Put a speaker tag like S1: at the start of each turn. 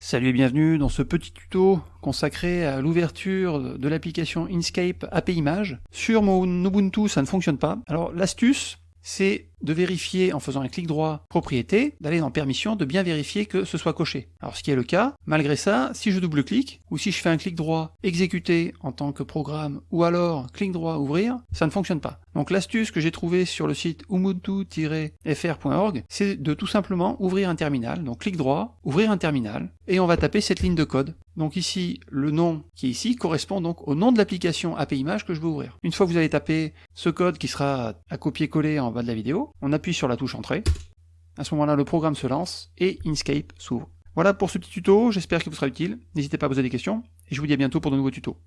S1: Salut et bienvenue dans ce petit tuto consacré à l'ouverture de l'application Inkscape API Image. Sur mon Ubuntu, ça ne fonctionne pas. Alors l'astuce, c'est de vérifier en faisant un clic droit propriété, d'aller dans permission, de bien vérifier que ce soit coché. Alors ce qui est le cas, malgré ça, si je double-clique, ou si je fais un clic droit exécuter en tant que programme, ou alors clic droit ouvrir, ça ne fonctionne pas. Donc l'astuce que j'ai trouvée sur le site ubuntu-fr.org, c'est de tout simplement ouvrir un terminal, donc clic droit, ouvrir un terminal, et on va taper cette ligne de code. Donc ici, le nom qui est ici correspond donc au nom de l'application API Image que je veux ouvrir. Une fois que vous avez tapé ce code qui sera à copier-coller en bas de la vidéo, on appuie sur la touche Entrée, à ce moment-là le programme se lance et Inkscape s'ouvre. Voilà pour ce petit tuto, j'espère qu'il vous sera utile, n'hésitez pas à poser des questions, et je vous dis à bientôt pour de nouveaux tutos.